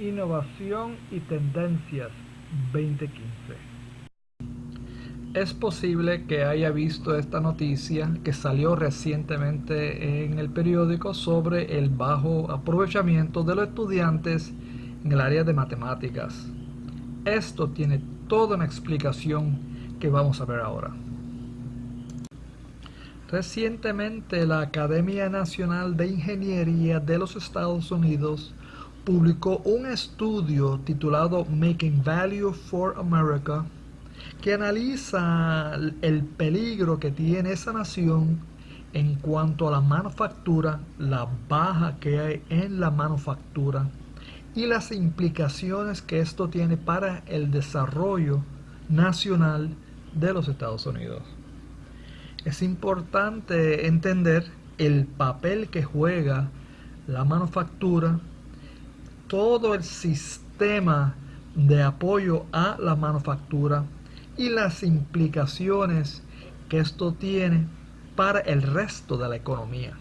Innovación y Tendencias 2015 Es posible que haya visto esta noticia que salió recientemente en el periódico sobre el bajo aprovechamiento de los estudiantes en el área de matemáticas. Esto tiene toda una explicación que vamos a ver ahora. Recientemente la Academia Nacional de Ingeniería de los Estados Unidos publicó un estudio titulado Making Value for America que analiza el peligro que tiene esa nación en cuanto a la manufactura, la baja que hay en la manufactura y las implicaciones que esto tiene para el desarrollo nacional de los Estados Unidos. Es importante entender el papel que juega la manufactura todo el sistema de apoyo a la manufactura y las implicaciones que esto tiene para el resto de la economía.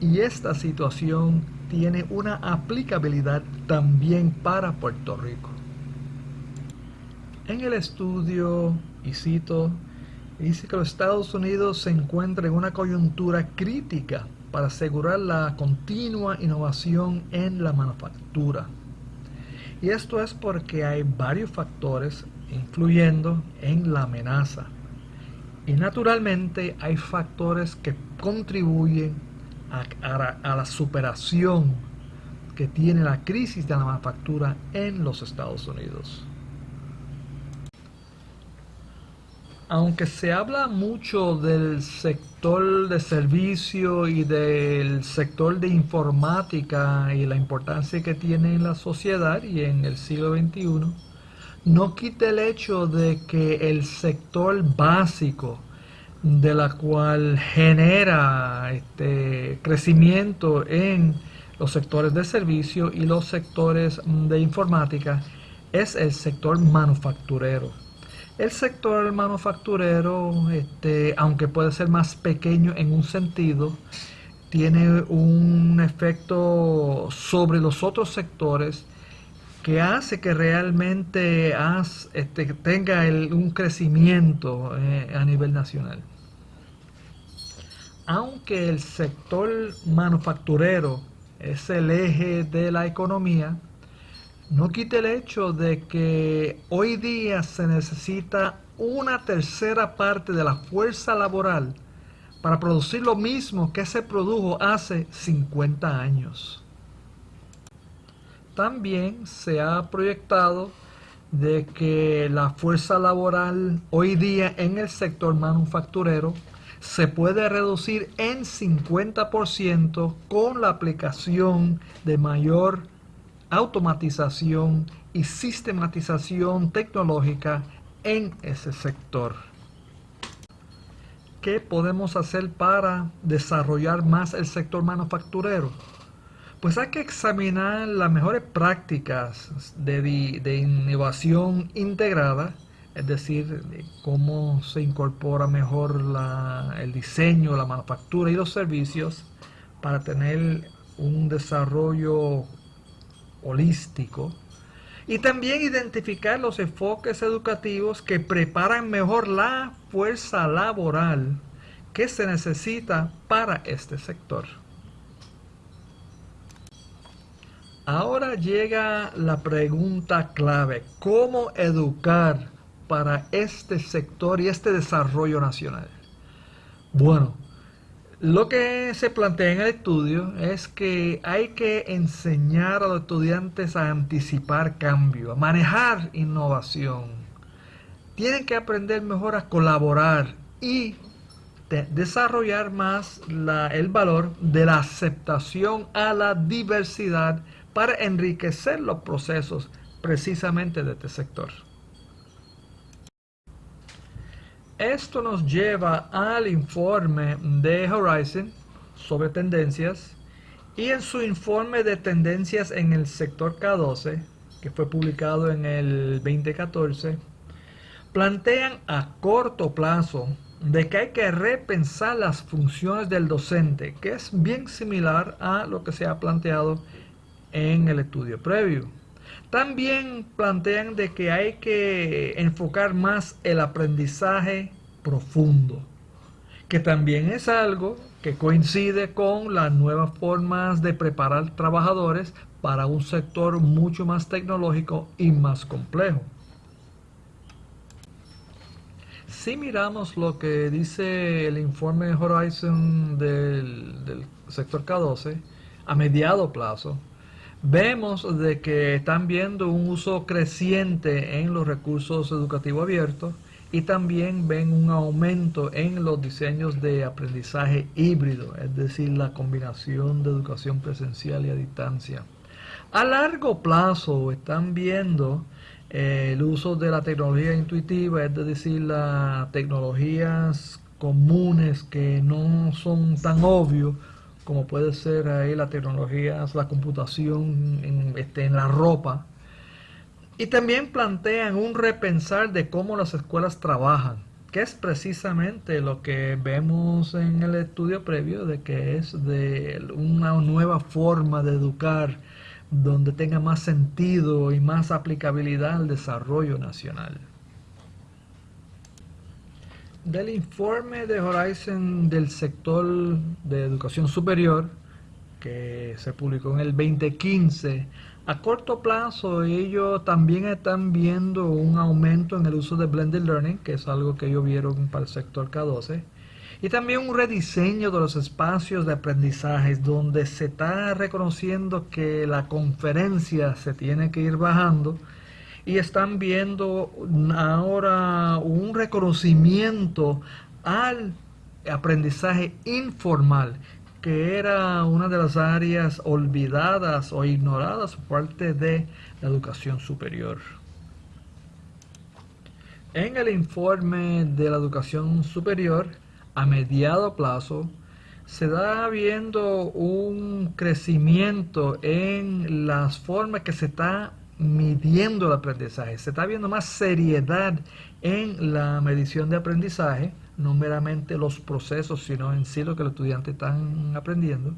Y esta situación tiene una aplicabilidad también para Puerto Rico. En el estudio, y cito, dice que los Estados Unidos se encuentran en una coyuntura crítica para asegurar la continua innovación en la manufactura. Y esto es porque hay varios factores influyendo en la amenaza. Y naturalmente hay factores que contribuyen a, a la superación que tiene la crisis de la manufactura en los Estados Unidos. Aunque se habla mucho del sector de servicio y del sector de informática y la importancia que tiene en la sociedad y en el siglo XXI, no quita el hecho de que el sector básico de la cual genera este crecimiento en los sectores de servicio y los sectores de informática es el sector manufacturero el sector manufacturero, este, aunque puede ser más pequeño en un sentido, tiene un efecto sobre los otros sectores que hace que realmente este, tenga un crecimiento eh, a nivel nacional. Aunque el sector manufacturero es el eje de la economía, no quite el hecho de que hoy día se necesita una tercera parte de la fuerza laboral para producir lo mismo que se produjo hace 50 años. También se ha proyectado de que la fuerza laboral hoy día en el sector manufacturero se puede reducir en 50% con la aplicación de mayor automatización y sistematización tecnológica en ese sector. ¿Qué podemos hacer para desarrollar más el sector manufacturero? Pues hay que examinar las mejores prácticas de, innovación integrada, es decir, cómo se incorpora mejor el diseño, la manufactura y los servicios para tener un desarrollo holístico y también identificar los enfoques educativos que preparan mejor la fuerza laboral que se necesita para este sector. Ahora llega la pregunta clave, ¿cómo educar para este sector y este desarrollo nacional? Bueno, lo que se plantea en el estudio es que hay que enseñar a los estudiantes a anticipar cambio, a manejar innovación. Tienen que aprender mejor a colaborar y desarrollar más el valor de la aceptación a la diversidad para enriquecer los procesos precisamente de este sector. Esto nos lleva al informe de Horizon sobre tendencias y en su informe de tendencias en el sector K12, que fue publicado en el 2014, plantean a corto plazo de que hay que repensar las funciones del docente, que es bien similar a lo que se ha planteado en el estudio previo. También plantean de que hay que enfocar más el aprendizaje profundo, que también es algo que coincide con las nuevas formas de preparar trabajadores para un sector mucho más tecnológico y más complejo. Si miramos lo que dice el informe Horizon del, del sector K12, a mediado plazo, vemos de que están viendo un uso creciente en los recursos educativos abiertos y también ven un aumento en los diseños de aprendizaje híbrido, es decir, la combinación de educación presencial y a distancia. A largo plazo están viendo eh, el uso de la tecnología intuitiva, es decir, las tecnologías comunes que no son tan obvios como puede ser ahí la tecnología, la computación en, este, en la ropa. Y también plantean un repensar de cómo las escuelas trabajan, que es precisamente lo que vemos en el estudio previo, de que es de una nueva forma de educar donde tenga más sentido y más aplicabilidad al desarrollo nacional. Del informe de Horizon del sector de educación superior, que se publicó en el 2015, a corto plazo ellos también están viendo un aumento en el uso de Blended Learning, que es algo que ellos vieron para el sector K12, y también un rediseño de los espacios de aprendizaje, donde se está reconociendo que la conferencia se tiene que ir bajando y están viendo ahora un reconocimiento al aprendizaje informal, que era una de las áreas olvidadas o ignoradas por parte de la educación superior. En el informe de la educación superior, a mediado plazo, se da viendo un crecimiento en las formas que se está midiendo el aprendizaje. Se está viendo más seriedad en la medición de aprendizaje, no meramente los procesos, sino en sí lo que los estudiantes están aprendiendo.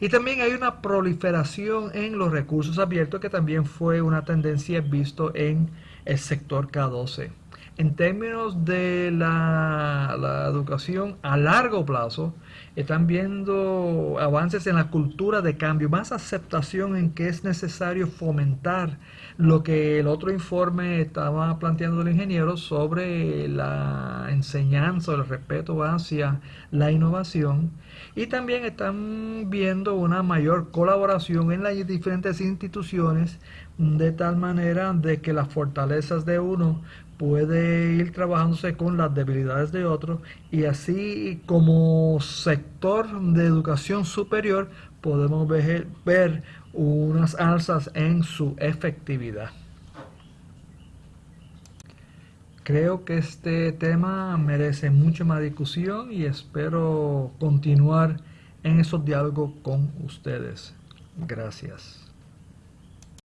Y también hay una proliferación en los recursos abiertos, que también fue una tendencia visto en el sector K12. En términos de la, la educación a largo plazo, están viendo avances en la cultura de cambio, más aceptación en que es necesario fomentar lo que el otro informe estaba planteando el ingeniero sobre la enseñanza, el respeto hacia la innovación. Y también están viendo una mayor colaboración en las diferentes instituciones de tal manera de que las fortalezas de uno puede ir trabajándose con las debilidades de otro y así como sector de educación superior podemos ver, ver unas alzas en su efectividad. Creo que este tema merece mucha más discusión y espero continuar en esos diálogos con ustedes. Gracias.